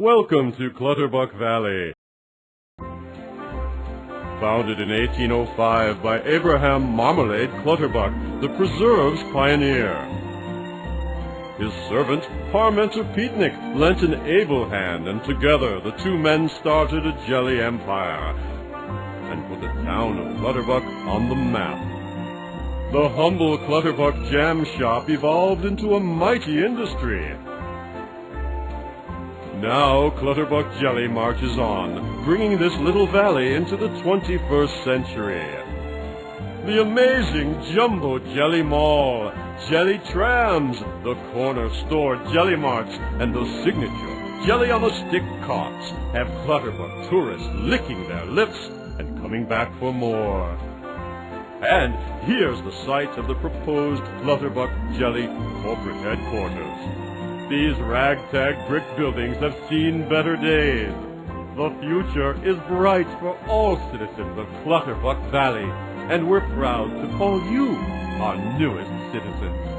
Welcome to Clutterbuck Valley. Founded in 1805 by Abraham Marmalade Clutterbuck, the preserve's pioneer. His servant, Parmenter Peetnik, lent an able hand, and together the two men started a jelly empire and put the town of Clutterbuck on the map. The humble Clutterbuck jam shop evolved into a mighty industry. Now Clutterbuck Jelly marches on, bringing this little valley into the 21st century. The amazing Jumbo Jelly Mall, Jelly Trams, the corner store Jelly Marts, and the signature Jelly on a Stick carts have Clutterbuck tourists licking their lips and coming back for more. And here's the site of the proposed Clutterbuck Jelly corporate headquarters. These ragtag brick buildings have seen better days. The future is bright for all citizens of Clutterbuck Valley, and we're proud to call you our newest citizens.